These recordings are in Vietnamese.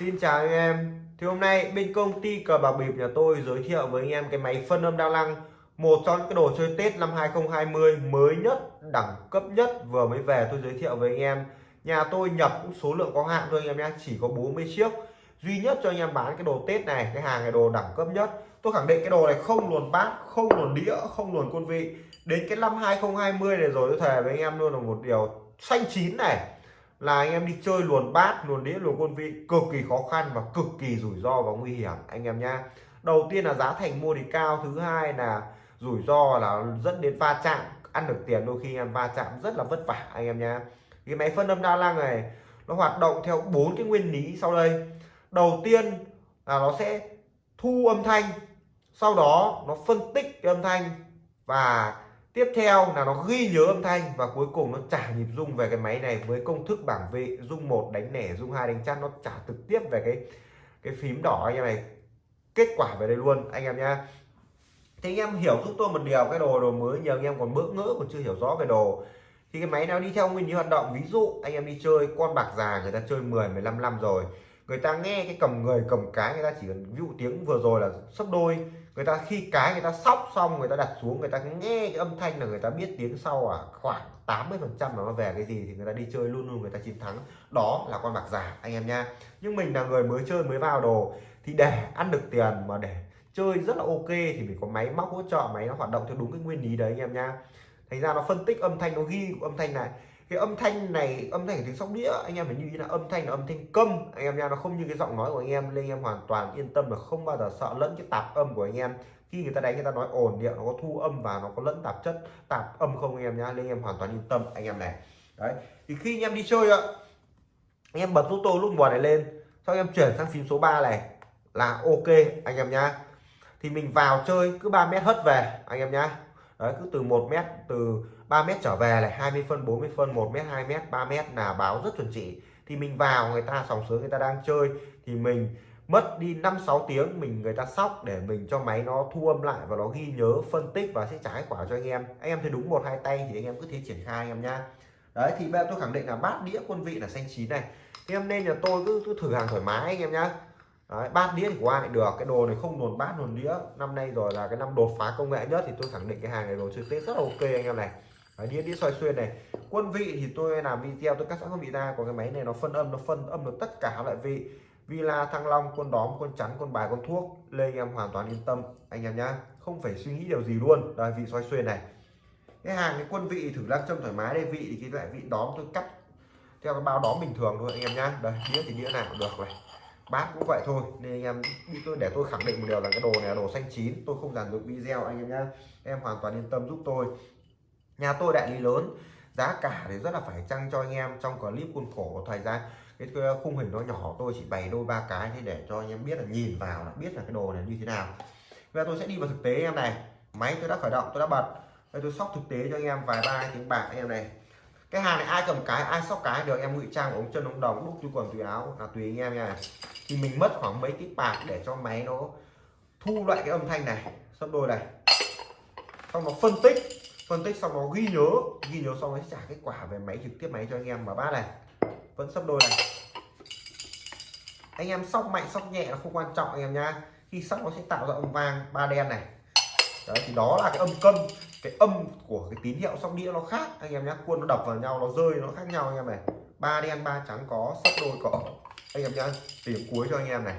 Xin chào anh em. Thì hôm nay bên công ty cờ bạc bịp nhà tôi giới thiệu với anh em cái máy phân âm đa năng Một trong những cái đồ chơi Tết năm 2020 mới nhất, đẳng cấp nhất vừa mới về tôi giới thiệu với anh em. Nhà tôi nhập cũng số lượng có hạn thôi anh em nhé, chỉ có 40 chiếc. Duy nhất cho anh em bán cái đồ Tết này, cái hàng này đồ đẳng cấp nhất. Tôi khẳng định cái đồ này không luồn bát, không luồn đĩa, không luồn quân vị. Đến cái năm 2020 này rồi tôi thề với anh em luôn là một điều xanh chín này là anh em đi chơi luồn bát, luồn đĩa, luồn quân vị, cực kỳ khó khăn và cực kỳ rủi ro và nguy hiểm, anh em nhá. Đầu tiên là giá thành mua thì cao, thứ hai là rủi ro là dẫn đến va chạm, ăn được tiền đôi khi em va chạm rất là vất vả, anh em nhá. Cái máy phân âm đa năng này, nó hoạt động theo bốn cái nguyên lý sau đây. Đầu tiên là nó sẽ thu âm thanh, sau đó nó phân tích cái âm thanh và tiếp theo là nó ghi nhớ âm thanh và cuối cùng nó trả nhịp rung về cái máy này với công thức bảng vị rung một, đánh nẻ, rung hai, đánh chát, nó trả trực tiếp về cái cái phím đỏ anh em này. Kết quả về đây luôn, anh em nhá. Thì anh em hiểu giúp tôi một điều, cái đồ đồ mới nhiều anh em còn bỡ ngỡ còn chưa hiểu rõ về đồ. Thì cái máy nào đi theo nguyên lý hoạt động, ví dụ anh em đi chơi con bạc già người ta chơi 10 15 năm rồi, người ta nghe cái cầm người, cầm cái, người ta chỉ cần ví dụ tiếng vừa rồi là sấp đôi người ta khi cái người ta sóc xong, người ta đặt xuống, người ta nghe cái âm thanh là người ta biết tiếng sau à khoảng 80 phần trăm nó về cái gì thì người ta đi chơi luôn luôn người ta chiến thắng. Đó là con bạc giả anh em nha. Nhưng mình là người mới chơi, mới vào đồ, thì để ăn được tiền mà để chơi rất là ok thì mình có máy móc hỗ trợ, máy nó hoạt động theo đúng cái nguyên lý đấy, anh em nha. Thành ra nó phân tích âm thanh, nó ghi âm thanh này cái âm thanh này âm thanh của tiếng sóc đĩa anh em phải như là âm thanh là âm thanh câm anh em nha nó không như cái giọng nói của anh em nên anh em hoàn toàn yên tâm là không bao giờ sợ lẫn cái tạp âm của anh em khi người ta đánh người ta nói ồn điệu nó có thu âm và nó có lẫn tạp chất tạp âm không anh em nhá nên anh em hoàn toàn yên tâm anh em này đấy thì khi anh em đi chơi ạ anh em bật giúp tô lúc mùa này lên sau anh em chuyển sang phím số 3 này là ok anh em nhá thì mình vào chơi cứ 3 mét hất về anh em nhá đấy cứ từ 1 mét từ 3 mét trở về này 20 phân 40 phân 1 mét 2 mét 3 mét là báo rất chuẩn chỉ. Thì mình vào người ta sòng sướng người ta đang chơi thì mình mất đi 5 6 tiếng mình người ta sóc để mình cho máy nó thu âm lại và nó ghi nhớ phân tích và sẽ trả kết quả cho anh em. Anh em thấy đúng một hai tay thì anh em cứ thế triển khai anh em nha đấy thì bây giờ tôi khẳng định là bát đĩa quân vị là xanh chín này. Thì em nên là tôi cứ, cứ thử hàng thoải mái anh em nhá. Đấy, bát đĩa thì của ai được cái đồ này không luồn bát luồn đĩa. Năm nay rồi là cái năm đột phá công nghệ nhất thì tôi khẳng định cái hàng này đồ chơi tết rất là ok anh em này. Đấy, đĩa đĩa xoay xuyên này. Quân vị thì tôi làm video tôi cắt sẵn quân vị ra còn cái máy này nó phân âm nó phân âm được tất cả loại vị. Villa thăng long quân đóm quân chắn quân bài quân thuốc lê anh em hoàn toàn yên tâm. Anh em nhá không phải suy nghĩ điều gì luôn. Đây vị xoay xuyên này. Cái hàng cái quân vị thử lắc châm thoải mái đây. Vị thì cái loại vị đóm tôi cắt theo cái bao đóm bình thường thôi anh em nhá. Đây đĩa thì đĩa nào cũng được này. Bát cũng vậy thôi nên anh em tôi để tôi khẳng định một điều là cái đồ này là đồ xanh chín. Tôi không dàn dựng video anh em nhá. Em hoàn toàn yên tâm giúp tôi nhà tôi đại lý lớn, giá cả thì rất là phải chăng cho anh em trong clip khuôn khổ thời gian cái khung hình nó nhỏ, tôi chỉ bày đôi ba cái thế để cho anh em biết là nhìn vào là biết là cái đồ này như thế nào. Bây giờ tôi sẽ đi vào thực tế em này. Máy tôi đã khởi động, tôi đã bật. Đây tôi sóc thực tế cho anh em vài ba tiếng bạc anh em này. Cái hàng này ai cầm cái, ai sóc cái được em ngụy trang, ống chân, ống đồng, đúc túi quần tùy áo là tùy anh em nha. Thì mình mất khoảng mấy tiếng bạc để cho máy nó thu lại cái âm thanh này. Sắp đôi này, xong nó phân tích phân tích xong nó ghi nhớ ghi nhớ xong nó trả kết quả về máy, trực tiếp máy cho anh em mà. Bát này vẫn sắp đôi này. Anh em sóc mạnh, sóc nhẹ là không quan trọng anh em nhá. Khi sóc nó sẽ tạo ra âm vang ba đen này. Đấy, thì đó là cái âm câm, cái âm của cái tín hiệu sóc đĩa nó khác anh em nhé quân nó đập vào nhau, nó rơi, nó khác nhau anh em này. Ba đen, ba trắng có sắp đôi có. Anh em nhá tìm cuối cho anh em này.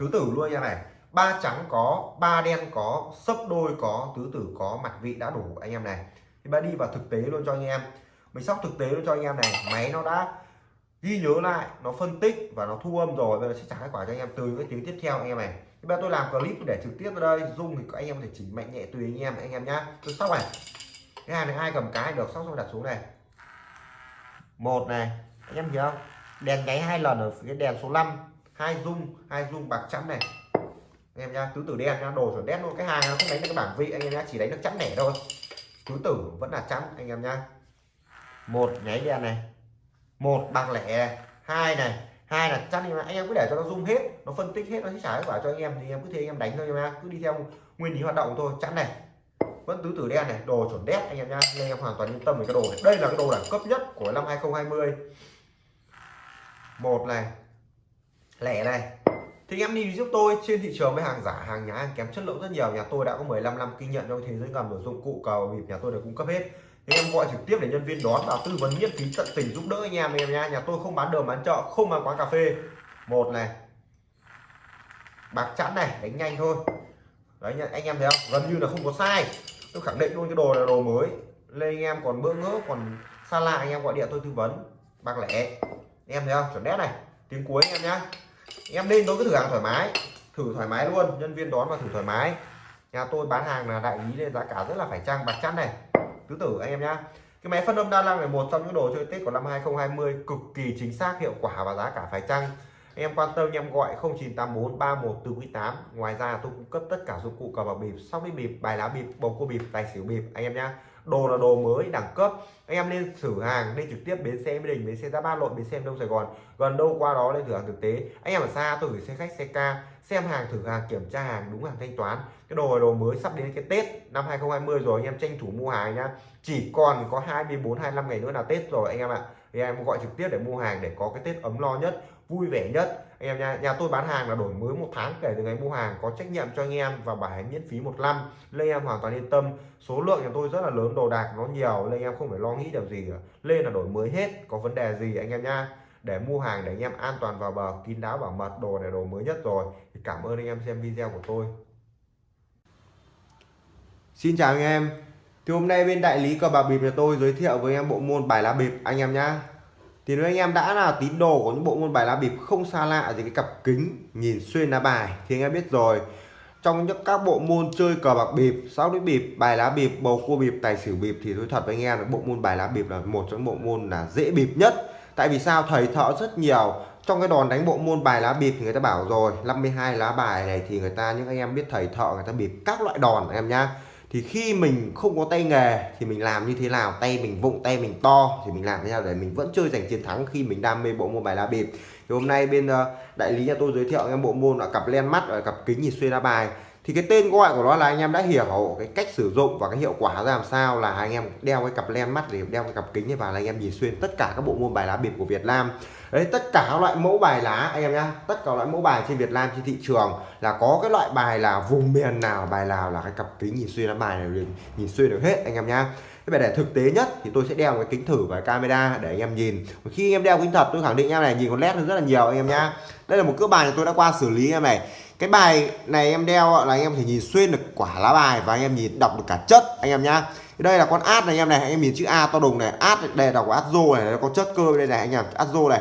Tứ tử luôn anh em này ba trắng có, ba đen có, sấp đôi có, tứ tử có, mặt vị đã đủ, anh em này. Thì ba đi vào thực tế luôn cho anh em. Mình sóc thực tế luôn cho anh em này. Máy nó đã ghi nhớ lại, nó phân tích và nó thu âm rồi. Bây giờ sẽ trả kết quả cho anh em từ cái tiếng tiếp theo, anh em này. Bây giờ tôi làm clip để trực tiếp ở đây. Dung thì các anh em có thể chỉnh mạnh nhẹ tùy anh em anh em nhá. Tôi sóc này. Cái hàng này ai cầm cái được, sóc xong đặt xuống này. Một này. Anh em hiểu không? Đèn nháy hai lần ở cái đèn số 5 hai dung hai dung bạc trắng này anh em nhá tứ tử đen nhá, đồ chuẩn đen luôn. Cái hàng nó không đánh được cái bảng vị anh em nhá, chỉ đánh được chẵn nẻ thôi. Tứ tử vẫn là chẵn, anh em nhá. Một nháy đen này, một bạc lẻ hai này, hai là chắn anh em cứ để cho nó rung hết, nó phân tích hết, nó sẽ trả kết quả cho anh em. Thì em cứ thế anh em đánh thôi nha cứ đi theo nguyên lý hoạt động thôi chắn này. Vẫn tứ tử đen này, đồ chuẩn đét, anh em nha nên em hoàn toàn yên tâm về cái đồ này. Đây là cái đồ đẳng cấp nhất của năm 2020 một này, lẻ này thì em đi giúp tôi, trên thị trường với hàng giả, hàng nhái hàng kém chất lượng rất nhiều. Nhà tôi đã có 15 năm kinh nghiệm trong thế giới ngầm đồ dụng cụ, cờ bịp nhà tôi đều cung cấp hết. Thì em gọi trực tiếp để nhân viên đón và tư vấn miễn phí tận tình giúp đỡ anh em em nha nhà tôi không bán đường bán chợ, không bán quán cà phê. Một này, bạc chẵn này, đánh nhanh thôi. Đấy anh em thấy không? Gần như là không có sai. Tôi khẳng định luôn cái đồ là đồ mới. Lên anh em còn bỡ ngỡ, còn xa lạ, anh em gọi điện tôi tư vấn. Bạc lẻ. Em thấy không? Chuẩn đét này. Tiếng cuối anh em nhá em lên tôi cứ thử hàng thoải mái. Thử thoải mái luôn, nhân viên đón và thử thoải mái. Nhà tôi bán hàng là đại lý nên giá cả rất là phải chăng, bạc chắn này. Tứ tử anh em nhá. Cái máy phân âm đa năng là một trong những đồ chơi tết của năm 2020 cực kỳ chính xác, hiệu quả và giá cả phải chăng. Em quan tâm em gọi 0984 31 ngoài ra tôi cung cấp tất cả dụng cụ cờ bạc bịp, sóc đi bịp, bài lá bịp, bầu cua bịp, tài xỉu bịp, anh em nhá đồ là đồ mới, đẳng cấp. Anh em nên thử hàng nên trực tiếp bến xe mỹ đình, bến xe ra ba lội, bến xe đông sài gòn. Gần đâu qua đó lên thử hàng thực tế. Anh em ở xa tôi gửi xe khách, xe ca, xem hàng, thử hàng, kiểm tra hàng, đúng hàng thanh toán. Cái đồ là đồ mới sắp đến cái tết năm 2020 rồi, anh em tranh thủ mua hàng nhá. Chỉ còn có 24 25 ngày nữa là tết rồi, anh em ạ. Thì em gọi trực tiếp để mua hàng để có cái tết ấm lo nhất vui vẻ nhất. Anh em nha, nhà tôi bán hàng là đổi mới một tháng kể từ ngày mua hàng, có trách nhiệm cho anh em và bảo hành miễn phí một năm. Lên em hoàn toàn yên tâm, số lượng nhà tôi rất là lớn, đồ đạc nó nhiều, nên em không phải lo nghĩ điều gì cả. lên là đổi mới hết, có vấn đề gì anh em nha? Để mua hàng để anh em an toàn vào bờ, kín đáo bảo mật, đồ này đồ mới nhất rồi. Thì cảm ơn anh em xem video của tôi. Xin chào anh em. Thì hôm nay bên đại lý cờ bạc bịp nhà tôi giới thiệu với em bộ môn bài lá bịp. Anh em nhá thì nếu anh em đã là tín đồ của những bộ môn bài lá bịp không xa lạ gì cái cặp kính nhìn xuyên lá bài thì anh em biết rồi. Trong những các bộ môn chơi cờ bạc bịp sáu đĩa bịp, bài lá bịp, bầu cua bịp, tài xỉu bịp thì tôi thật với anh em là bộ môn bài lá bịp là một trong những bộ môn là dễ bịp nhất. Tại vì sao? Thầy thợ rất nhiều. Trong cái đòn đánh bộ môn bài lá bịp thì người ta bảo rồi 52 lá bài này thì người ta, những anh em biết thầy thợ người ta bịp các loại đòn em nhá thì khi mình không có tay nghề thì mình làm như thế nào? Tay mình vụng, tay mình to thì mình làm thế nào để mình vẫn chơi giành chiến thắng khi mình đam mê bộ môn bài lá bịp? Thì hôm nay bên ờ, đại lý nhà tôi giới thiệu em bộ môn là cặp len mắt và cặp kính nhìn xuyên lá bài thì cái tên gọi của nó là anh em đã hiểu cái cách sử dụng và cái hiệu quả ra làm sao là anh em đeo cái cặp len mắt để đeo cái cặp kính này vào là anh em nhìn xuyên tất cả các bộ môn bài lá bịp của Việt Nam. Đấy, tất cả các loại mẫu bài lá, anh em nhá, tất cả loại mẫu bài trên Việt Nam, trên thị trường là có cái loại bài là vùng miền nào, bài nào là cái cặp kính nhìn xuyên lá bài này nhìn xuyên được hết, anh em nhá. Cái bài để thực tế nhất thì tôi sẽ đeo cái kính thử và camera để anh em nhìn. Khi anh em đeo kính thật, tôi khẳng định em này nhìn con led rất là nhiều, anh em nhá. Đây là một cước bài tôi đã qua xử lý em này cái bài này em đeo là anh em thể nhìn xuyên được quả lá bài và anh em nhìn đọc được cả chất anh em nhá. Đây là con át này anh em này anh em nhìn chữ A to đùng này át đây đọc át rô này có chất cơ đây này anh em át rô này.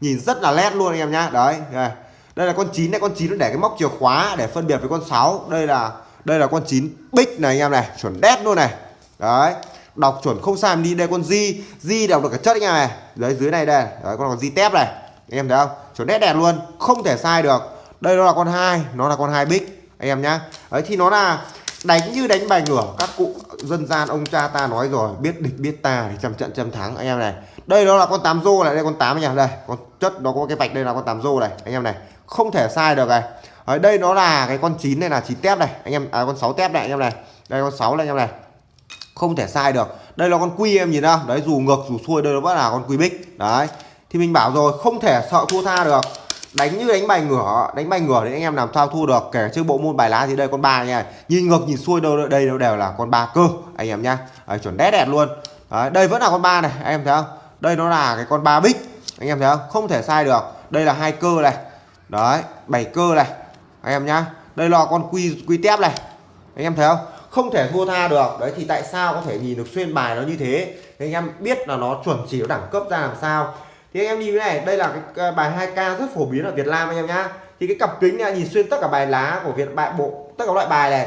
Nhìn rất là nét luôn anh em nhá đấy đây, đây là con chín này con chín nó để cái móc chìa khóa để phân biệt với con 6 đây là đây là con chín bích này anh em này chuẩn đét luôn này. Đấy đọc chuẩn không sai đi đây con di di đọc được cả chất anh em này. Đấy dưới này đây đấy con còn di tép này. Anh em thấy không? Chuẩn đét đẹp luôn không thể sai được đây nó là con hai nó là con hai bích anh em nhá. Đấy thì nó là đánh như đánh bài ngửa các cụ dân gian ông cha ta nói rồi biết địch biết ta thì trăm trận trăm thắng anh em này. Đây đó là con tám rô này đây con tám nha. Đây con chất nó có cái vạch đây là con tám rô này anh em này. Không thể sai được này. Ở đây nó là cái con chín này là chín tép này anh em à, con sáu tép này anh em này. Đây con sáu này anh em này. Không thể sai được. Đây là con quy em nhìn không đấy dù ngược dù xuôi đây nó vẫn là con quy bích. Đấy thì mình bảo rồi không thể sợ thua tha được đánh như đánh bài ngửa đánh bài ngửa thì anh em làm sao thua được kể chứ bộ môn bài lá thì đây con ba nha. Nhìn ngược nhìn xuôi đâu đây đâu đều là con ba cơ anh em nhá. Chuẩn đét đẹp luôn. Đấy, đây vẫn là con ba này anh em thấy không? Đây nó là cái con ba bích anh em thấy không? Không thể sai được. Đây là hai cơ này. Đấy bảy cơ này anh em nhá. Đây là con quy quy tép này anh em thấy không? Không thể thua tha được. Đấy thì tại sao có thể nhìn được xuyên bài nó như thế? Thì anh em biết là nó chuẩn chỉ nó đẳng cấp ra làm sao thì anh em nhìn cái này, đây là cái bài 2k rất phổ biến ở Việt Nam anh em nhá. Thì cái cặp kính này, nhìn xuyên tất cả bài lá của Việt, bài bộ, tất cả loại bài này.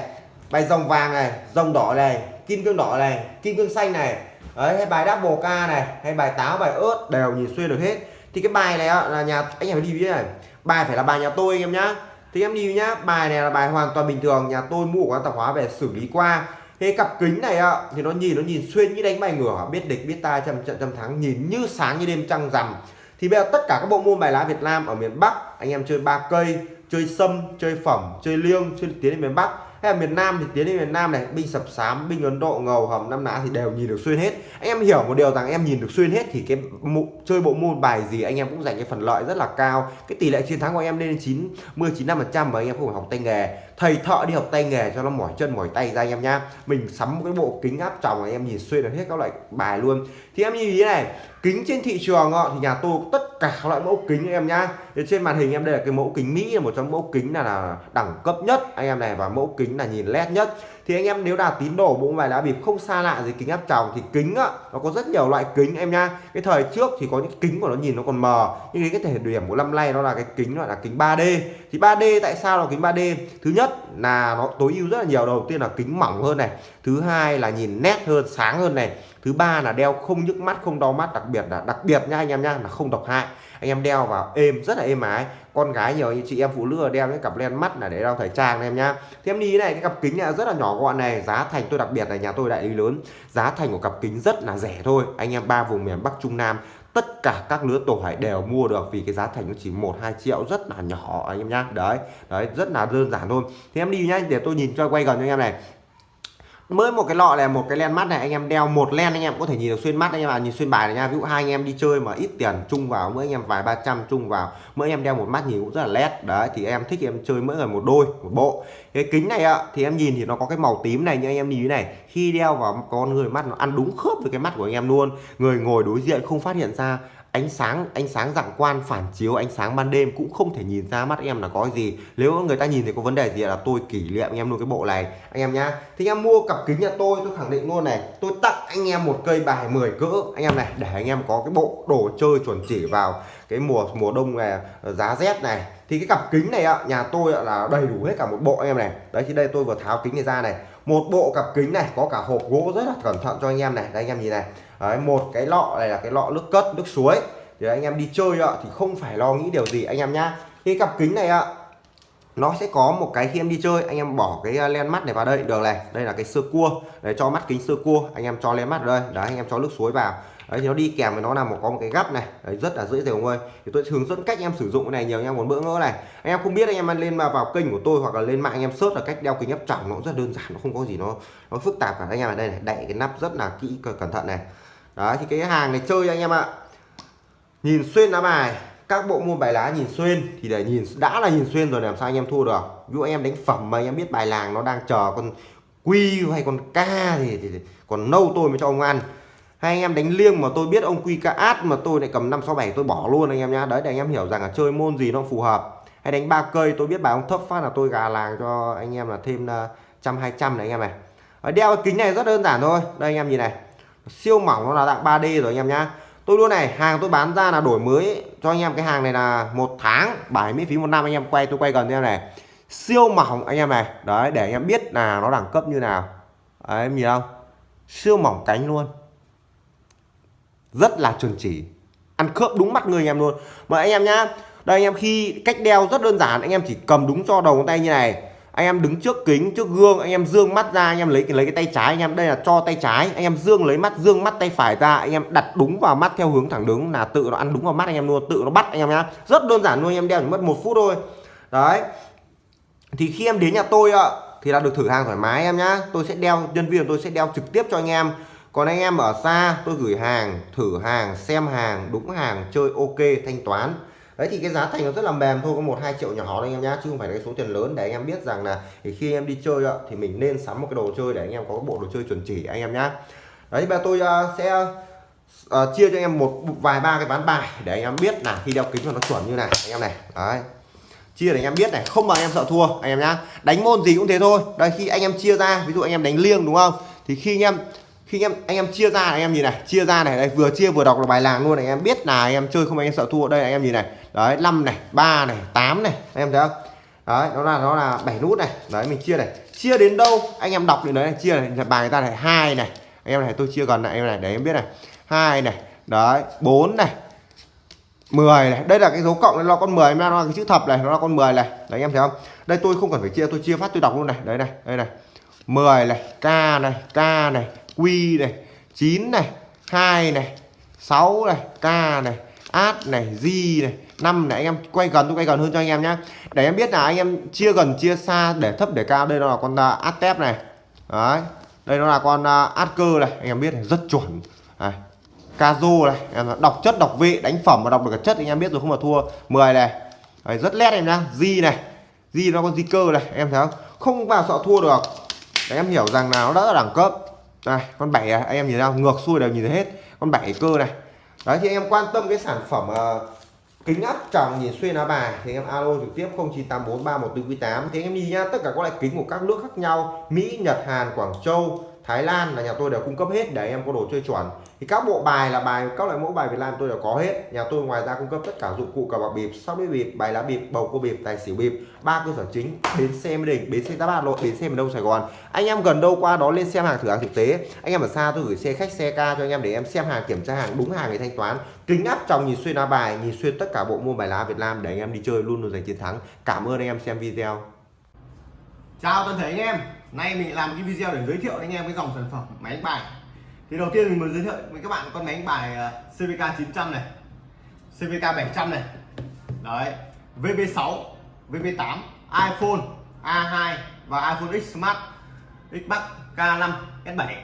Bài dòng vàng này, dòng đỏ này, kim cương đỏ này, kim cương xanh này. Đấy, hay bài đáp bồ ca này, hay bài táo, bài ớt, đều nhìn xuyên được hết. Thì cái bài này là nhà, anh em phải đi với này. Bài phải là bài nhà tôi anh em nhá. Thì em đi nhá, bài này là bài hoàn toàn bình thường, nhà tôi mua quán tạp hóa về xử lý qua thế cặp kính này ạ thì nó nhìn nó nhìn xuyên như đánh bài ngửa biết địch biết ta trăm trận trăm thắng nhìn như sáng như đêm trăng rằm. Thì bây giờ tất cả các bộ môn bài lá Việt Nam ở miền Bắc anh em chơi ba cây chơi sâm chơi phẩm chơi liêng chơi tiến đến miền Bắc. Hay là miền Nam thì tiến đến miền Nam này binh sập sám binh Ấn Độ ngầu hầm năm lá thì đều nhìn được xuyên hết. Anh em hiểu một điều rằng em nhìn được xuyên hết thì cái mụ, chơi bộ môn bài gì anh em cũng giành cái phần lợi rất là cao. Cái tỷ lệ chiến thắng của em lên đến 90 95 phần trăm và anh em không phải học tay nghề thầy thợ đi học tay nghề cho nó mỏi chân mỏi tay ra anh em nhá. Mình sắm một cái bộ kính áp tròng anh em nhìn xuyên được hết các loại bài luôn. Thì em nhìn ý này kính trên thị trường thì nhà tôi tất cả các loại mẫu kính anh em nhá. Thì trên màn hình em đây là cái mẫu kính Mỹ là một trong mẫu kính là, là đẳng cấp nhất anh em này và mẫu kính là nhìn led nhất thì anh em nếu là tín đồ, bộ bài lá bịp không xa lạ gì kính áp tròng, thì kính á, nó có rất nhiều loại kính em nhá cái thời trước thì có những kính của nó nhìn nó còn mờ, nhưng cái thể điểm của năm nay nó là cái kính gọi là kính 3D thì 3D tại sao là kính 3D thứ nhất là nó tối ưu rất là nhiều. Đầu tiên là kính mỏng hơn này, thứ hai là nhìn nét hơn, sáng hơn này, thứ ba là đeo không nhức mắt, không đau mắt, đặc biệt là, đặc biệt nha anh em nhá là không độc hại. Anh em đeo vào êm, rất là êm ái con gái nhiều như chị em phụ nữ đeo cái cặp len mắt là để đeo thời trang em nhá. Thì em đi này, cái cặp kính này rất là nhỏ gọn này, giá thành tôi đặc biệt là nhà tôi đại lý lớn. Giá thành của cặp kính rất là rẻ thôi. Anh em ba vùng miền Bắc, Trung Nam, tất cả các lứa tuổi đều mua được vì cái giá thành nó chỉ một, hai triệu, rất là nhỏ anh em nhá. Đấy đấy, rất là đơn giản thôi. Thì em đi nhá, để tôi nhìn cho quay gần cho anh em này mới một cái lọ này, một cái len mắt này, anh em đeo một len anh em có thể nhìn được xuyên mắt anh em à nhìn xuyên bài này nha. Ví dụ hai anh em đi chơi mà ít tiền chung vào, mỗi anh em vài ba trăm chung vào, mỗi em đeo một mắt nhìn cũng rất là led đấy, thì em thích em chơi mỗi người một đôi, một bộ. Cái kính này ạ thì em nhìn thì nó có cái màu tím này như anh em nhìn này, khi đeo vào con người mắt nó ăn đúng khớp với cái mắt của anh em luôn. Người ngồi đối diện không phát hiện ra ánh sáng ánh sáng dạng quan phản chiếu, ánh sáng ban đêm cũng không thể nhìn ra mắt em là có gì. Nếu người ta nhìn thì có vấn đề gì là tôi kỷ niệm anh em luôn cái bộ này. Anh em nhá, thì anh em mua cặp kính nhà tôi tôi khẳng định luôn này, tôi tặng anh em một cây bài 10 cỡ. Anh em này, để anh em có cái bộ đồ chơi chuẩn chỉ vào cái mùa mùa đông này, giá rét này. Thì cái cặp kính này ạ, nhà tôi là đầy đủ hết cả một bộ anh em này. Đấy, thì đây tôi vừa tháo kính này ra này. Một bộ cặp kính này có cả hộp gỗ rất là cẩn thận cho anh em này. Đây anh em nhìn này. Đấy, một cái lọ này là cái lọ nước cất nước suối. Thì anh em đi chơi ạ thì không phải lo nghĩ điều gì anh em nhá. Cái cặp kính này ạ nó sẽ có một cái khi em đi chơi anh em bỏ cái à, len mắt này vào đây. Được này đây là cái sơ cua. Để cho mắt kính sơ cua anh em cho len mắt đây. Đấy anh em cho nước suối vào. Đấy thì nó đi kèm với nó là một có một cái gắp này. Đấy, rất là dễ dàng ơi. Thì tôi hướng dẫn cách em sử dụng cái này nhiều anh em muốn bỡ ngỡ này. Anh em không biết anh em lên mà vào kênh của tôi hoặc là lên mạng anh em search là cách đeo kính áp tròng nó rất đơn giản nó không có gì nó nó phức tạp cả. Anh em ở đây này đậy cái nắp rất là kỹ cẩn thận này đấy thì cái hàng này chơi anh em ạ nhìn xuyên lá bài các bộ môn bài lá nhìn xuyên thì để nhìn đã là nhìn xuyên rồi làm sao anh em thua được ví dụ anh em đánh phẩm mà anh em biết bài làng nó đang chờ con quy hay con ca thì, thì, thì còn nâu tôi mới cho ông ăn hay anh em đánh liêng mà tôi biết ông quy ca át mà tôi lại cầm năm sáu bảy tôi bỏ luôn anh em nhá đấy để anh em hiểu rằng là chơi môn gì nó phù hợp hay đánh ba cây tôi biết bài ông thấp phát là tôi gà làng cho anh em là thêm trăm hai trăm này anh em này đeo cái kính này rất đơn giản thôi đây anh em nhìn này siêu mỏng nó là dạng 3D rồi anh em nhá. Tôi luôn này hàng tôi bán ra là đổi mới. Cho anh em cái hàng này là một tháng bài miễn phí một năm anh em quay tôi quay gần em này. Siêu mỏng anh em này. Đấy để anh em biết là nó đẳng cấp như nào. Đấy, em nhìn không? Siêu mỏng cánh luôn. Rất là chuẩn chỉ. Ăn khớp đúng mắt người anh em luôn. Mà anh em nhá đây anh em khi cách đeo rất đơn giản anh em chỉ cầm đúng cho đầu ngón tay như này anh em đứng trước kính, trước gương, anh em dương mắt ra, anh em lấy lấy cái tay trái, anh em, đây là cho tay trái. Anh em dương, lấy mắt, dương mắt tay phải ra, anh em đặt đúng vào mắt theo hướng thẳng đứng là tự nó ăn đúng vào mắt anh em luôn, tự nó bắt anh em nhá. Rất đơn giản luôn, anh em đeo chỉ mất một phút thôi. Đấy. Thì khi em đến nhà tôi ạ, thì là được thử hàng thoải mái em nhá. Tôi sẽ đeo, nhân viên tôi sẽ đeo trực tiếp cho anh em. Còn anh em ở xa, tôi gửi hàng, thử hàng, xem hàng, đúng hàng, chơi ok, thanh toán đấy thì cái giá thành nó rất là mềm thôi có một hai triệu nhỏ thôi anh em nhá chứ không phải là cái số tiền lớn để anh em biết rằng là thì khi em đi chơi ạ thì mình nên sắm một cái đồ chơi để anh em có cái bộ đồ chơi chuẩn chỉ anh em nhá đấy bây tôi uh, sẽ uh, chia cho anh em một vài ba cái ván bài để anh em biết là khi đeo kính cho nó chuẩn như này anh em này đấy chia để anh em biết này không mà anh em sợ thua anh em nhá đánh môn gì cũng thế thôi đây khi anh em chia ra ví dụ anh em đánh liêng đúng không thì khi anh em khi anh em anh em chia ra anh em nhìn này chia ra này đây vừa chia vừa đọc là bài làng luôn này anh em biết là anh em chơi không anh em sợ thua đây anh em nhìn này đấy 5 này 3 này 8 này. Anh em thấy không? Đấy nó là nó là 7 nút này. Đấy, mình chia này. Chia đến đâu? Anh em đọc đến đấy này, chia này. Bài người ta này, hai này. Anh em này, tôi chia gần lại, em này để em biết này. Hai này. Đấy 4 này. 10 này. Đây là cái dấu cộng nó là con 10 nó là cái chữ thập này, nó là con 10 này. Đấy anh em thấy không? Đây, tôi không cần phải chia, tôi chia phát, tôi đọc luôn này. Đấy này, đây này. 10 này, k này k này, q này 9 này 2 này 6 này, k này át này di này năm này anh em quay gần tôi quay gần hơn cho anh em nhé để em biết là anh em chia gần chia xa để thấp để cao đây nó là con à, uh, Atep này. Đấy đây nó là con uh, át cơ này anh em biết này rất chuẩn. Này Kazu này em đọc chất đọc vị đánh phẩm mà đọc được cả chất anh em biết rồi không mà thua 10 này. Đấy, rất lét em nhá di này. Di nó con di cơ này em thấy không? Không vào sợ thua được. Để em hiểu rằng là nó đã là đẳng cấp. Này con bảy à, anh em nhìn nào ngược xuôi đều nhìn thấy hết. Con bảy cơ này. Đấy thì anh em quan tâm cái sản phẩm uh, kính áp tròng nhìn xuyên lá bài. Thì em alo trực tiếp 0984314498 thì anh em đi nhá tất cả các loại kính của các nước khác nhau, Mỹ, Nhật, Hàn, Quảng Châu Thái Lan là nhà tôi đều cung cấp hết để em có đồ chơi chuẩn. Thì các bộ bài là bài, các loại mẫu bài Việt Nam tôi đều có hết. Nhà tôi ngoài ra cung cấp tất cả dụng cụ cờ bạc bịp, sóc đĩa bịp, bài lá bịp, bầu cua bịp, tài xỉu bịp. Ba cơ sở chính, bến xe mỹ đình, bến xe giáp bát lộ, bến xe miền đông sài gòn. Anh em gần đâu qua đó lên xem hàng thử hàng thực tế. Anh em ở xa tôi gửi xe khách, xe ca cho anh em để em xem hàng, kiểm tra hàng, đúng hàng để thanh toán. Kính áp trong nhìn xuyên lá bài, nhìn xuyên tất cả bộ môn bài lá Việt Nam để anh em đi chơi luôn luôn giành chiến thắng. Cảm ơn anh em xem video. Chào toàn thể anh em nay mình làm cái video để giới thiệu anh em cái dòng sản phẩm máy đánh bài. Thì đầu tiên mình muốn giới thiệu với các bạn con máy đánh bài ờ, CVK 900 này CVK 700 này. Đấy VB6 VB8 iPhone A2 và iPhone X Smart, Xbox K5 S7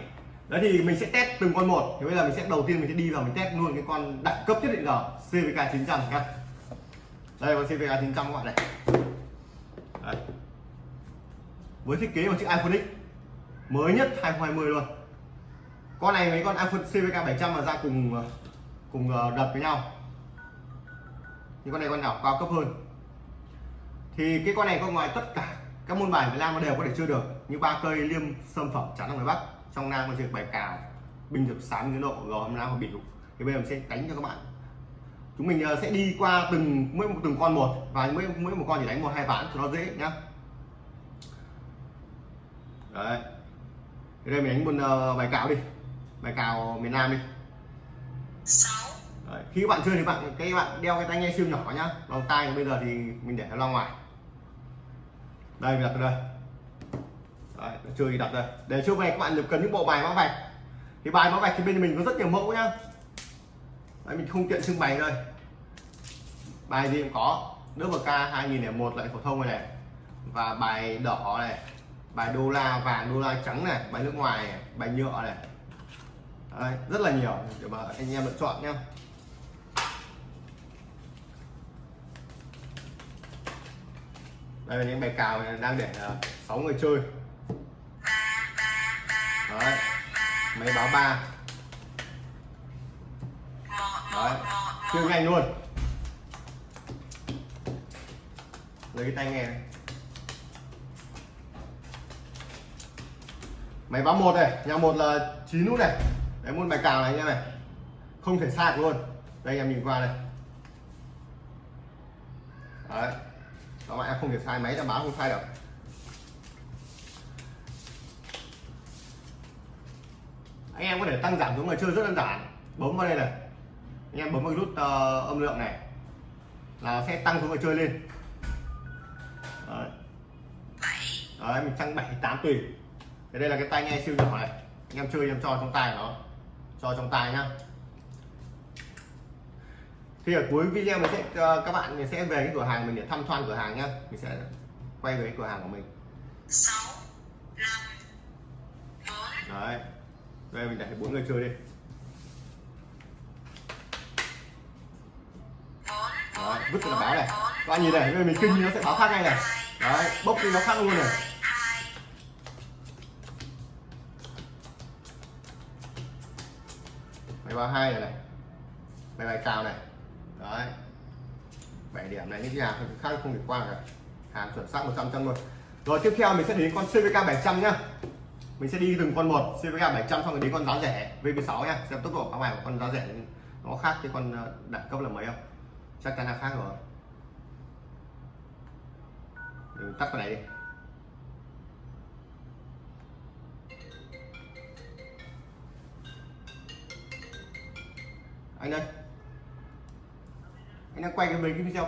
đấy thì mình sẽ test từng con một. Thì bây giờ mình sẽ đầu tiên mình sẽ đi vào mình test luôn cái con đẳng cấp nhất định giờ CVK 900 nhá. Đây, con CVK 900 các bạn này. Đấy với thiết kế của chiếc iPhone X. Mới nhất 2020 luôn. Con này mấy con iPhone CVK 700 mà ra cùng ờ, cùng ờ, đợt với nhau. Nhưng con này con nào cao cấp hơn. Thì cái con này có ngoài tất cả các môn bài Việt Nam nó đều có thể chơi được, như ba cây, liêm, sâm, phẩm, chắn ở ngoài Bắc. Trong Nam có chơi bài cào bình thực sáng như độ, gò hầm nam và biểu thì bây giờ mình sẽ đánh cho các bạn. Chúng mình ờ, sẽ đi qua từng, mỗi một từng con một, và mỗi mỗi một con chỉ đánh một, hai ván cho nó dễ nhá đấy. Thì đây mình đánh một uh, bài cào đi. Bài cào miền Nam đi. Đấy. khi các bạn chơi thì bạn cái bạn đeo cái tai nghe siêu nhỏ nhá. Vòng tai bây giờ thì mình để nó ra ngoài. Đây mình đặt ở đây. Đấy, chơi thì đặt đây. Để chơi về các bạn cần những bộ bài mã vạch. Thì bài mã vạch thì bên mình có rất nhiều mẫu nhá. Đấy, mình không tiện trưng bày đây. Bài gì cũng có. Nước k 2001 lại phổ thông này, này. Và bài đỏ này bài đô la vàng đô la trắng này bài nước ngoài này, bài nhựa này. Đấy, rất là nhiều. Để mà anh em lựa chọn nhé đây là những bài cào này đang để ờ, sáu người chơi. Đấy, máy báo ba. Đấy, chơi nhanh luôn. Lấy cái tay nghe này. Máy báo một này nhà một là chín nút này. Đấy một bài cào này anh em này. Không thể sai luôn. Đây em nhìn qua đây đấy. Các bạn em không thể sai máy đảm báo không sai được anh em có thể tăng giảm xuống người chơi rất đơn giản. Bấm vào đây này. Anh em bấm vào nút uh, âm lượng này. Là sẽ tăng xuống người chơi lên. Đấy, đấy mình tăng bảy tám tùy thì đây là cái tai nghe siêu nhỏ này. Anh em chơi em cho trong tay nó. Cho trong tay nhá. Thì ở cuối video mình sẽ ờ, các bạn mình sẽ về cái cửa hàng mình để thăm quan cửa hàng nhá. Mình sẽ quay về cái cửa hàng của mình. 6 5 4 đấy. Đây mình để bốn người chơi đi. Đấy, vứt cái báo này. các bạn nhìn này mình kinh nó sẽ báo khác ngay này. đấy bốc đi nó khác luôn này máy báo hai này này. Máy bài cao này. Đấy. Bảy điểm này, những cái hàng khác không thể qua cả. Hàng chuẩn xác 100 trăm luôn. Rồi, tiếp theo mình sẽ đến con CVK 700 nhá. Mình sẽ đi từng con một. CVK 700 xong rồi đến con giá rẻ VB6 nhá. Xem tốc độ các bài của con giá rẻ nó khác cái con ờ, đẳng cấp là mấy không? Chắc chắn là khác rồi. Mình tắt cái này đi. Anh đây anh đang quay cái mấy cái video